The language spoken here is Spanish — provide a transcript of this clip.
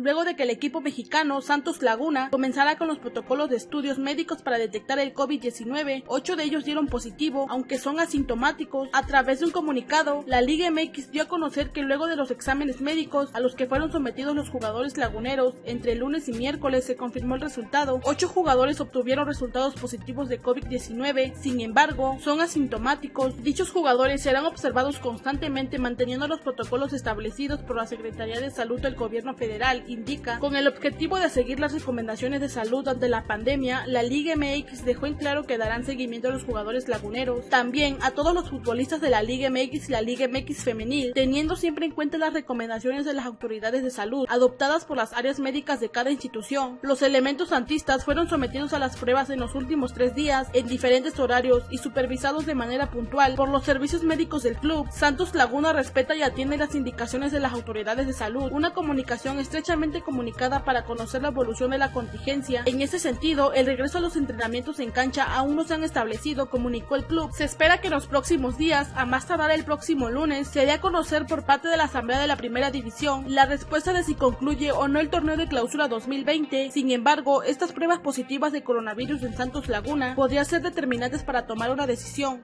luego de que el equipo mexicano Santos Laguna comenzara con los protocolos de estudios médicos para detectar el COVID-19. Ocho de ellos dieron positivo, aunque son asintomáticos. A través de un comunicado, la Liga MX dio a conocer que luego de los exámenes médicos a los que fueron sometidos los jugadores laguneros entre lunes y miércoles se confirmó el resultado. Ocho jugadores obtuvieron resultados positivos de COVID-19, sin embargo, son asintomáticos. Dichos jugadores serán observados constantemente manteniendo los protocolos establecidos por la Secretaría de Salud del Gobierno Federal, indica. Con el objetivo de seguir las recomendaciones de salud ante la pandemia, la Liga MX dejó en claro que darán seguimiento a los jugadores laguneros, también a todos los futbolistas de la Liga MX y la Liga MX femenil, teniendo siempre en cuenta las recomendaciones de las autoridades de salud adoptadas por las áreas médicas de cada institución. Los elementos santistas fueron sometidos a las pruebas en los últimos tres días en diferentes horarios y supervisados de manera puntual por los servicios médicos del club. Santos Laguna respeta y atiende las indicaciones de las autoridades de salud, una comunicación estrechamente comunicada para conocer la evolución de la contingencia. En ese sentido, el regreso a los entrenamientos en cancha aún no se han establecido, comunicó el club. Se espera que en los próximos días, a más tardar el próximo lunes, se dé a conocer por parte de la Asamblea de la Primera División la respuesta de si concluye o no el torneo de clausura 2020. Sin embargo, estas pruebas positivas de coronavirus en Santos Laguna podrían ser determinantes para tomar una decisión.